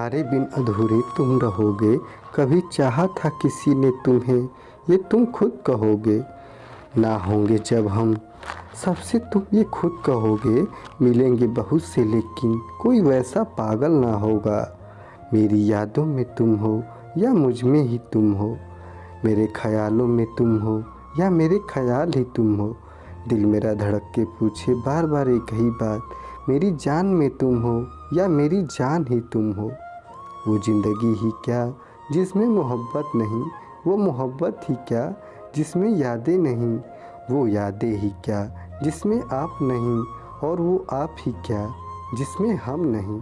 तुम्हारे बिन अधूरे तुम रहोगे। कभी चाहा था किसी ने तुम्हें, ये तुम खुद कहोगे। ना होंगे जब हम, सबसे तुम ये खुद कहोगे। मिलेंगे बहुत से लेकिन कोई वैसा पागल ना होगा। मेरी यादों में तुम हो या मुझमें ही तुम हो। मेरे ख्यालों में तुम हो या मेरे ख्याल ही तुम हो। दिल मेरा धड़क के पूछे बार बार एक ही बात। मेरी जान में तुम हो या मेरी जान ही तुम हो। वो ज़िंदगी ही क्या जिसमें मोहब्बत नहीं, वो मोहब्बत ही क्या जिसमें यादें नहीं, वो यादें ही क्या जिसमें आप नहीं और वो आप ही क्या जिसमें हम नहीं।